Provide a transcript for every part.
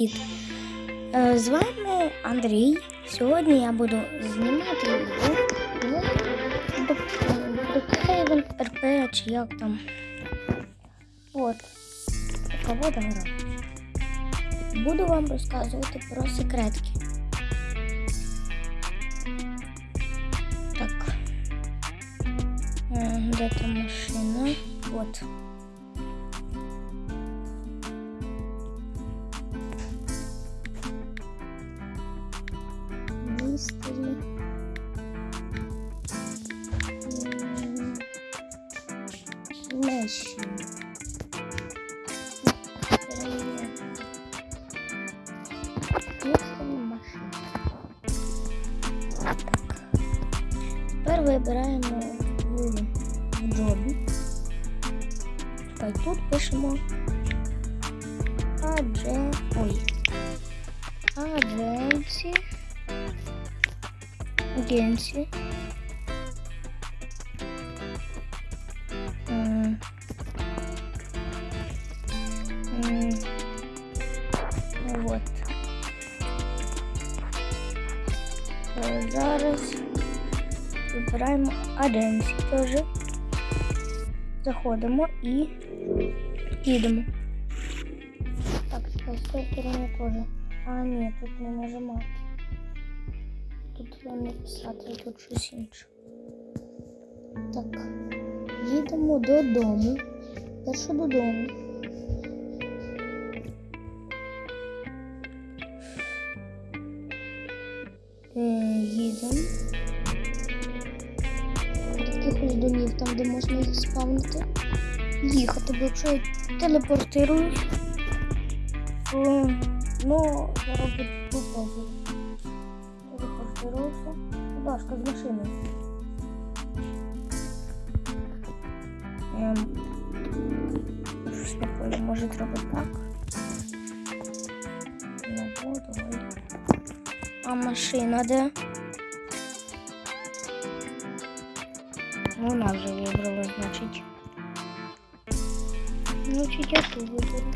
Привіт! Е, З вами Андрій. Сьогодні я буду знімати відео Brookhaven РП чи як там. От. Погода гра. Буду вам розказувати про секретки. Так. Е, Де там машина? От. Меші. Містері машина. Так. Тепер вибираємо в, в джобі. Та тут пишемо адже. Ой. Агенції. Агенції. Вибираємо теж. Заходимо і їдемо. Так, з цієї сторони теж. А, ні, тут не нажимати. Тут треба не писати, тут щось інше. Так. Їдемо додому. Перше додому. Е, їдемо. Домів, там, де можна їх спавнити. Їхати, бо якщо я телепортируюсь, то ну, зараз буде попробую. Телепортировався. Дашка з машини. Ем, щось понял, може треба так. Ну, вот. А машина де? Ну, Вона вже вибрала, значить. Значить, я ту виберу.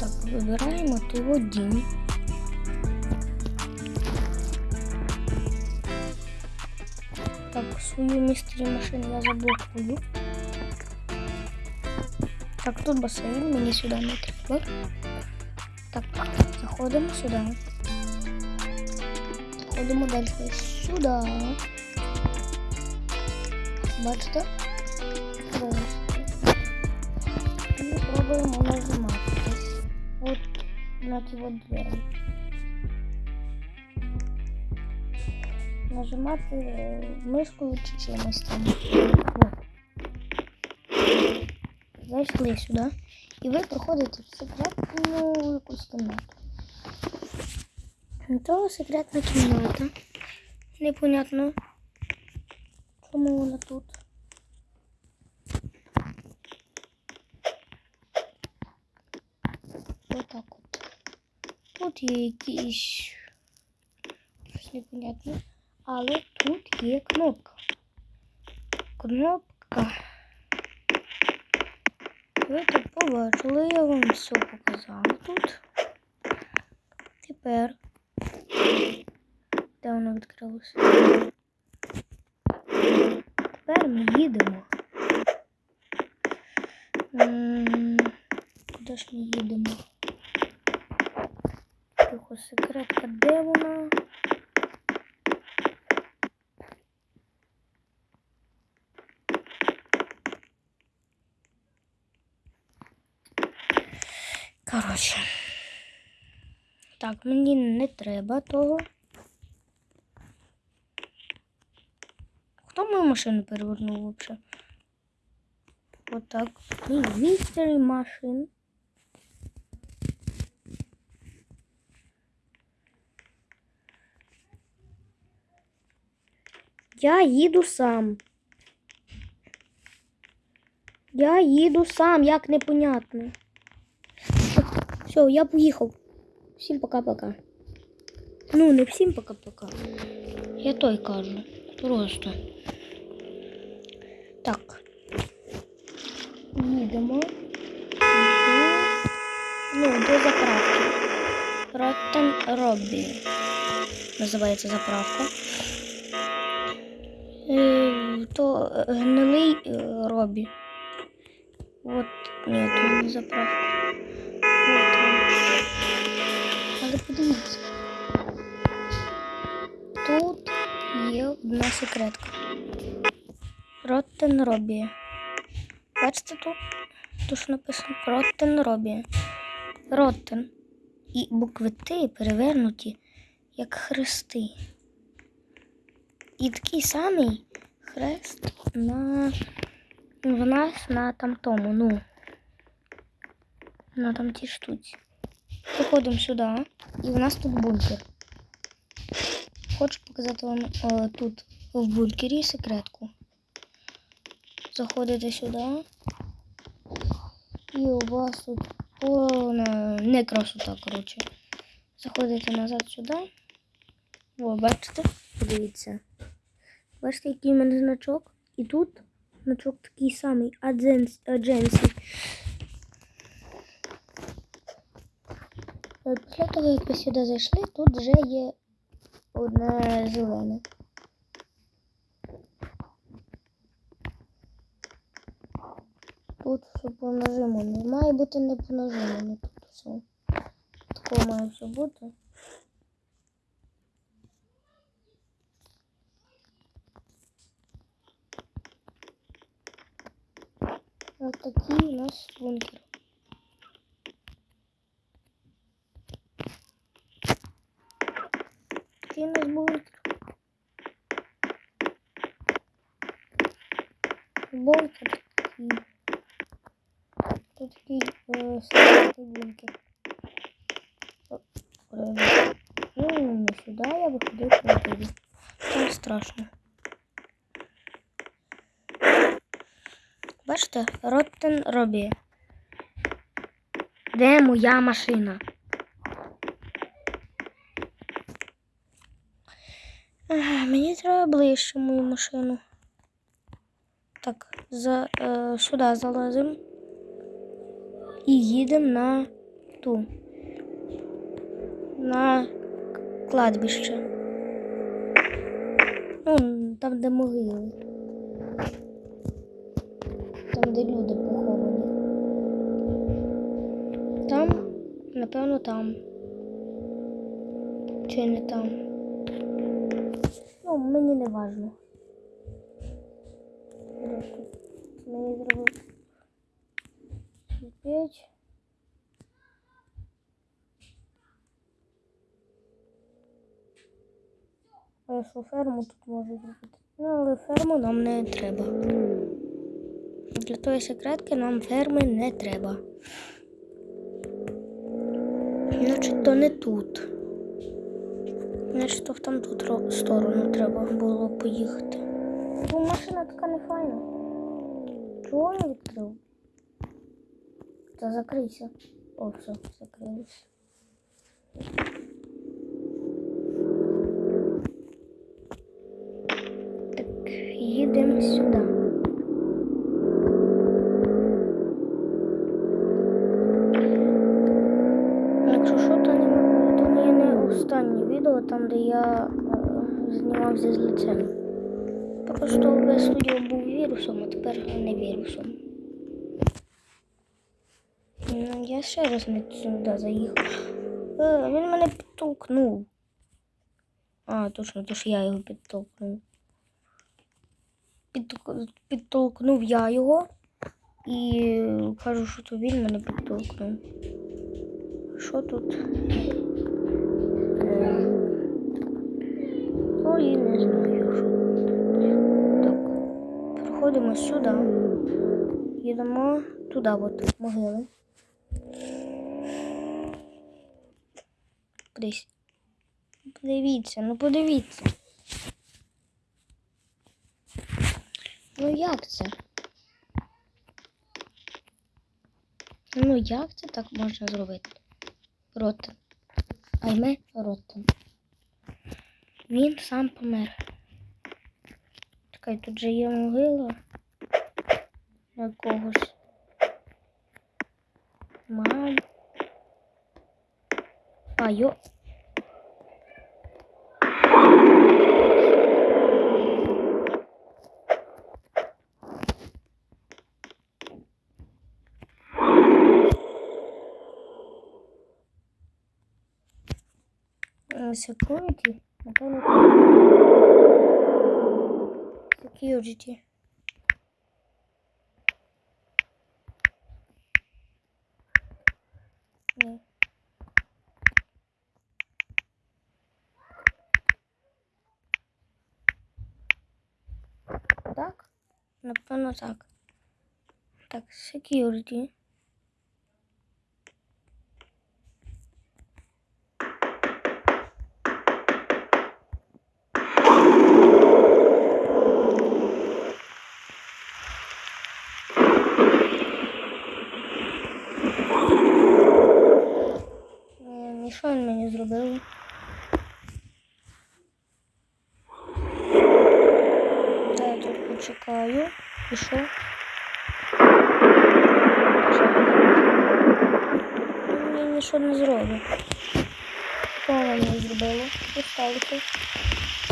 Так, вибираємо ти водінь. Так, свою містері машину я заблокую. Так, тут басейн, мені сюди не треба. Так, заходимо сюди. Заходимо далі сюди. Бачите? Ось. І пробуємо нажимати десь. От на ті от двері. Нажимати е, мишкою чи чимось там. От. Зайшли сюди. І ви проходите в секретну якусь кімнату. То секретна кімната. Непонятно, чому вона тут. Отак от. Тут є якісь щось непонятне. Але тут є кнопка. Кнопка. Ви тут побачили, я вам все показала тут. Тепер. Де воно відкрилося? Тепер ми їдемо. М, Куди ж ми їдемо? Тихо, секретка, де вона? Коротше. Так, мені не треба того. Хто мою машину перевернув взагалі? Отак. Містері машин. Я їду сам. Я їду сам, як непонятно. Все, я поїхав. Всім пока-пока. Ну, не всім пока-пока. Я той кажу. Просто. Так. Їдемо. ну, до заправки. Rotten Робі. Називається заправка. Е, то е, гнилий е, Робі. От, ні, то не заправка. Подивіться. Тут є одна секретка. Rotten Robbie. Бачите тут? Тут ж написано Rotten Robbie. Rotten. І букви Т перевернуті як хрести. І такий самий хрест на в нас на там тому, ну. На там тій штуці. Приходимо сюди, і в нас тут бункер. Хочу показати вам о, тут в бункері секретку. Заходите сюди. І у вас тут повна не красота, коротше. Заходите назад сюди. О, бачите? Подивіться. Бачите, який в мене значок? І тут значок такий самий Адженс- Адженсі. Після того, як ви сюди зайшли, тут вже є одне зелене. Тут все по нажиму. Має бути не по нажиму, тут все. Такого має все бути. Ось такий у нас бункер. Такий у нас бункер. Бункер такий. Тут такий е, секретний бункер. Ну, не сюди, я виходив туди. Там страшно. Бачите, Роттен Робі. Де моя машина? Мені треба ближче мою машину. За, е, сюди залазимо і їдемо на ту. На кладбище. Ну, там, де могили. Там, де люди поховані. Там, напевно, там. Чи не там. Ну, мені не важно. Мені зробив п'ять. А що ферму тут можу зробити? Ну, але ферму нам не треба. Для тої секретки нам ферми не треба. Значить, то не тут. Значить, то в там тут ро- сторону треба було поїхати. Бо машина така не файна. Чого я відкрив? Та закрийся. О, все, закрилось. Так, їдемо сюди. Якщо не, то відео, там, де я е, знімав зі злицем. Просто весь студіо був вірусом, а тепер не вірусом. Ну, Я ще раз не сюди заїхав. Е, він мене підтолкнув. А, точно, то ж я його підтолкнув. Підтолк- Підтолкнув я його і кажу, що то він мене підтолкнув. Що тут? Ой, не знаю, що. Так. Проходимо сюди. Їдемо туди, от, могили. Кудись. Подивіться, ну подивіться. Ну як це? Ну як це так можна зробити? Ротен. Айме Ротен. Він сам помер. Чекай, тут же є могила на когось. Мам. йо. Е, Security? Напевно. Security. Ні. Так? Напевно, так. Так, security. Е, І що він мені зробив? Та я тут почекаю. І що? Мені нічого не зробить. Що вона мені зробила? Сталося?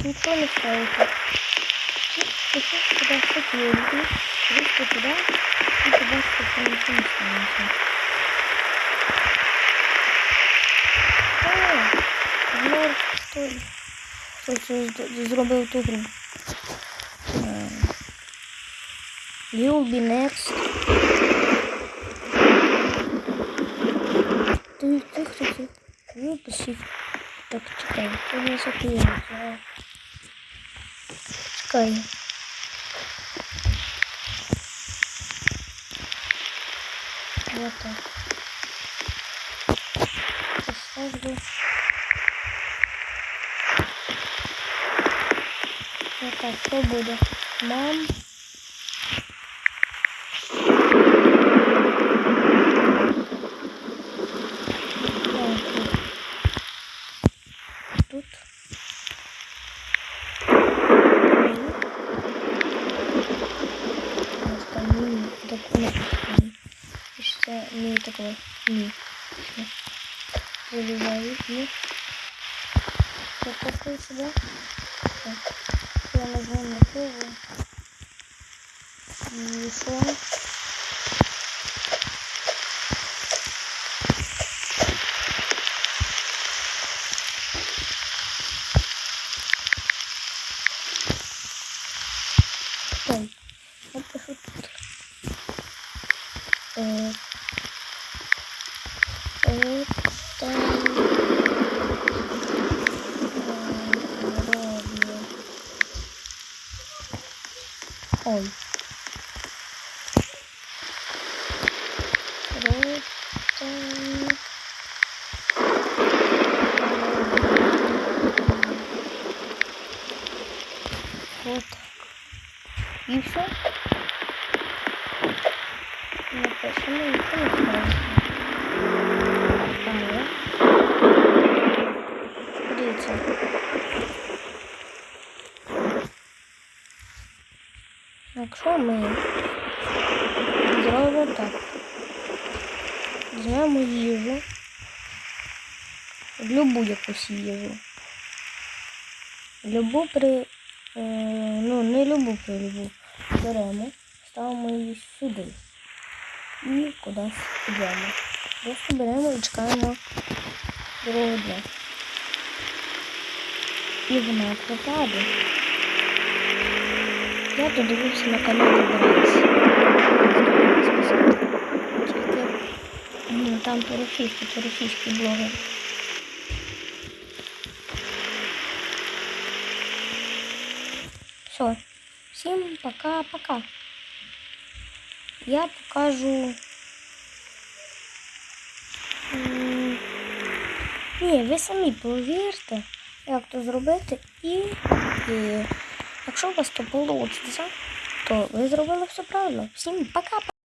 Нічого не сталося. Пішов туди секюрити, вийшли туди і що нічого не сталося. О, Мор, хто, хто це з- зробив ту гру? Е, You'll be next. Ти, ти хто це? Випустив. Так, чекай, ти не закриєш. Чекай. Вот так. Поставлю. Так, что будет? Мам. Так, Тут. Остальные документы. Пишется не такое. Не. Заливаю. Не. Вот такой сюда. Так. Я нажму на. И что? Ой, я пишу тут. Вот так. И все. І телефон. Але. Дивіться. Якщо ми зробимо так. Візьмемо їжу. Любу якусь їжу. Любу при. Е, ну, не любу при любу. Беремо, ставимо її сюди. І кудись йдемо. Просто беремо і чекаємо другого дня. І вона пропаде. Я тут дивився на каналі Брайс. Ну, там по-російськи, це російський блогер. Все. Всім пока-пока. Я покажу. не, ви самі повірте, як то зробити, і, і якщо у вас то вийде, то ви зробили все правильно. Всім пока!